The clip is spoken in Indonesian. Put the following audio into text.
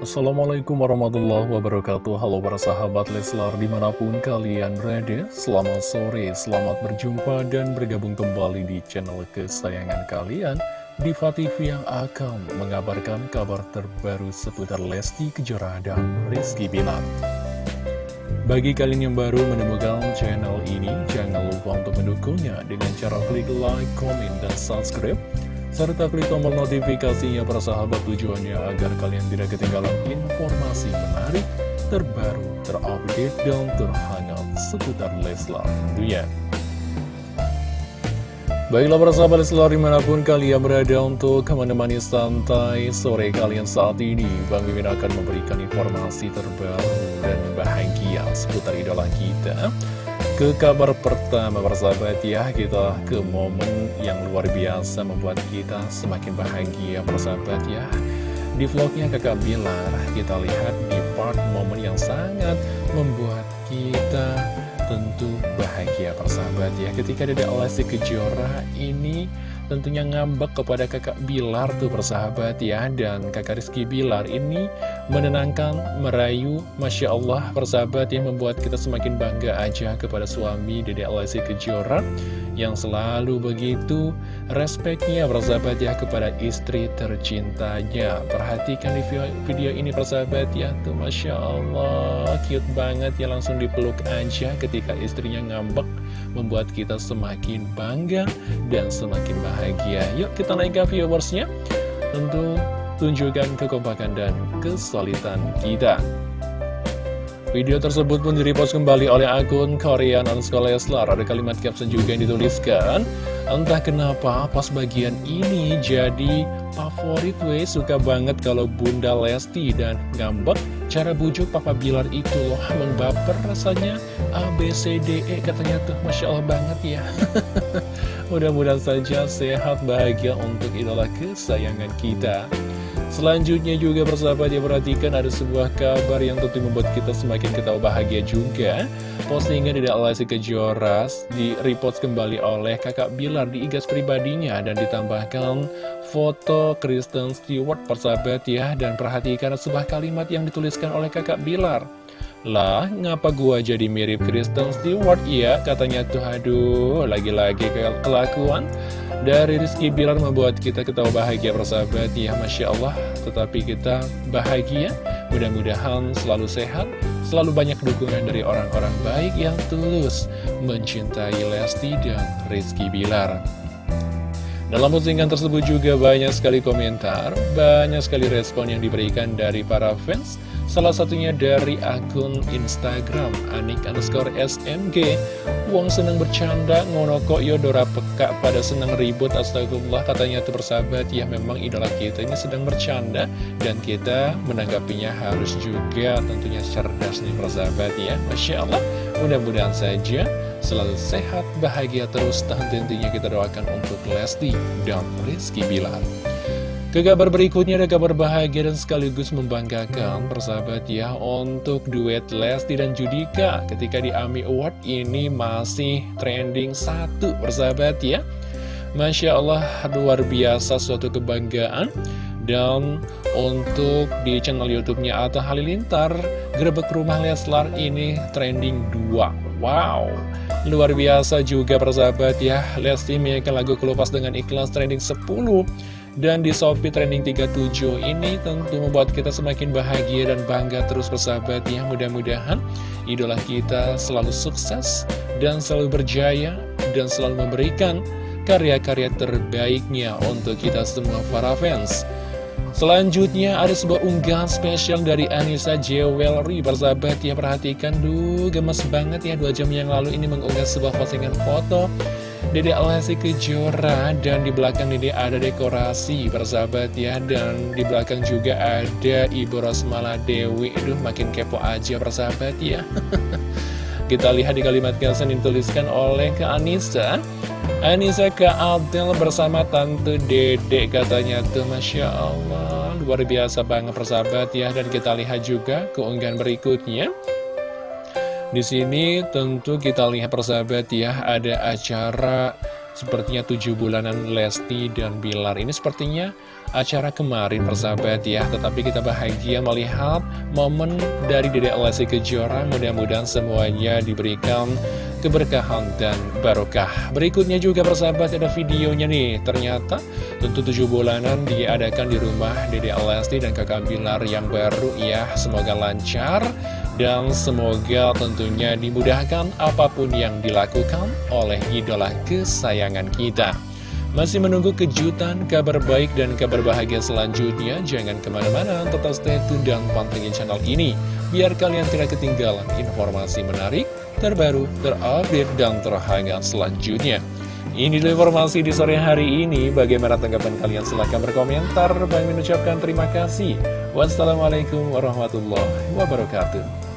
Assalamualaikum warahmatullahi wabarakatuh. Halo para sahabat Leslar di mana pun kalian berada Selamat sore, selamat berjumpa dan bergabung kembali di channel kesayangan kalian Diva TV yang akan mengabarkan kabar terbaru seputar Lesti Kejora dan Rizky Bilar. Bagi kalian yang baru menemukan channel ini Jangan lupa untuk mendukungnya dengan cara klik like, comment, dan subscribe serta klik tombol notifikasinya para sahabat tujuannya agar kalian tidak ketinggalan informasi menarik, terbaru, terupdate, dan terhangat seputar Leslar tentunya. Baiklah para sahabat Leslar di mana pun kalian berada untuk menemani santai sore kalian saat ini Bang Mimin akan memberikan informasi terbaru dan bahagia seputar idola kita ke kabar pertama persahabat ya. Kita ke momen yang luar biasa membuat kita semakin bahagia persahabat ya. Di vlognya kakak Bilar kita lihat di part momen yang sangat membuat kita tentu bahagia persahabat ya. Ketika Dede Lesti Kejora ini tentunya ngambek kepada kakak Bilar tuh persahabat ya. Dan kakak Rizky Bilar ini menenangkan, merayu Masya Allah persahabat yang membuat kita semakin bangga aja kepada suami Dede Alessi Kejora Yang selalu begitu respeknya persahabat ya kepada istri tercintanya. Perhatikan di video ini persahabat ya tuh Masya Allah. Cute banget ya langsung dipeluk aja ketika istrinya ngambek membuat kita semakin bangga dan semakin bahagia. Yuk kita naik ke viewersnya. Tentu tunjukkan kekompakan dan kesulitan kita. Video tersebut pun direpost kembali oleh akun Korean underscore Leslar. Ada kalimat caption juga yang dituliskan. Entah kenapa pas bagian ini jadi favorit we suka banget kalau Bunda Lesti dan ngambek cara bujuk Papa Bilar itu loh membaper rasanya. A B C D E katanya tuh Masya Allah banget ya. Mudah-mudahan saja sehat bahagia untuk idola kesayangan kita. Selanjutnya juga persahabat ya perhatikan ada sebuah kabar yang tentu membuat kita semakin ketawa bahagia juga. Postingan tidak Lesti Kejora di repost kembali oleh kakak Bilar di igas pribadinya Dan ditambahkan foto Kristen Stewart persahabat ya Dan perhatikan sebuah kalimat yang dituliskan oleh kakak Bilar. Lah, ngapa gua jadi mirip Kristen Stewart? Ya? Katanya tuh, aduh, lagi-lagi kelakuan. Dari Rizky Bilar membuat kita ketawa bahagia persahabat ya Masya Allah. Tetapi kita bahagia Mudah-mudahan selalu sehat Selalu banyak dukungan dari orang-orang baik yang tulus Mencintai Lesti dan Rizky Bilar dalam postingan tersebut juga banyak sekali komentar, banyak sekali respon yang diberikan dari para fans. Salah satunya dari akun Instagram Anik underscore SMG Wong seneng bercanda ngono kok yodora peka pada seneng ribut Astagfirullah katanya tuh bersahabat. Ya memang idola kita ini sedang bercanda Dan kita menanggapinya harus juga tentunya cerdas nih persahabat ya. Masya Allah mudah-mudahan saja selalu sehat bahagia terus Dan tentunya kita doakan untuk Lesti dan Rizky Bilar. Ke kabar berikutnya ada kabar bahagia dan sekaligus membanggakan persahabat ya untuk duet Lesti dan Judika ketika di AMI Award ini masih trending satu persahabat ya. Masya Allah luar biasa suatu kebanggaan dan untuk di channel YouTube-nya Atta Halilintar. Grebek Rumah Leslar ini trending 2 Wow. Luar biasa juga persahabat ya. Lesti menyanyikan lagu Kelupas dengan ikhlas trending 10 dan di Shopee trending 37 ini tentu membuat kita semakin bahagia dan bangga terus bersahabat ya. Mudah-mudahan idola kita selalu sukses dan selalu berjaya dan selalu memberikan karya-karya terbaiknya untuk kita semua para fans Selanjutnya ada sebuah unggahan spesial dari Anissa Jewelry Persahabat ya perhatikan. Duh gemes banget ya dua jam yang lalu ini mengunggah sebuah postingan foto Dede Alessi Kejora dan di belakang Dede ada dekorasi persahabat ya. Dan di belakang juga ada Ibu Rosmala Dewi. Aduh makin kepo aja persahabat ya. Kita lihat di kalimat caption dituliskan oleh ke Anissa Anissa ke Adel bersama Tante Dede katanya. Tuh Masya Allah. Luar biasa banget persahabat ya. Dan kita lihat juga keunggahan berikutnya. Di sini tentu kita lihat persahabat ya, ada acara Sepertinya tujuh bulanan Lesti dan Bilar. Ini sepertinya acara kemarin persahabat ya. Tetapi kita bahagia melihat momen dari Dedek Lesti Kejora. Mudah-mudahan semuanya diberikan keberkahan dan barokah. Berikutnya juga persahabat ada videonya nih. Ternyata tentu tujuh bulanan diadakan di rumah Dedek Lesti dan kakak Bilar yang baru ya. Semoga lancar dan semoga tentunya dimudahkan apa pun yang dilakukan oleh idola kesayangan kita. Masih menunggu kejutan, kabar baik, dan kabar bahagia selanjutnya? Jangan ke mana-mana, tetap stay tune dan pantengin channel ini. Biar kalian tidak ketinggalan informasi menarik, terbaru, terupdate, dan terhangat selanjutnya. Ini dulu informasi di sore hari ini. Bagaimana tanggapan kalian? Silahkan berkomentar. Bang mengucapkan terima kasih. Wassalamualaikum warahmatullahi wabarakatuh.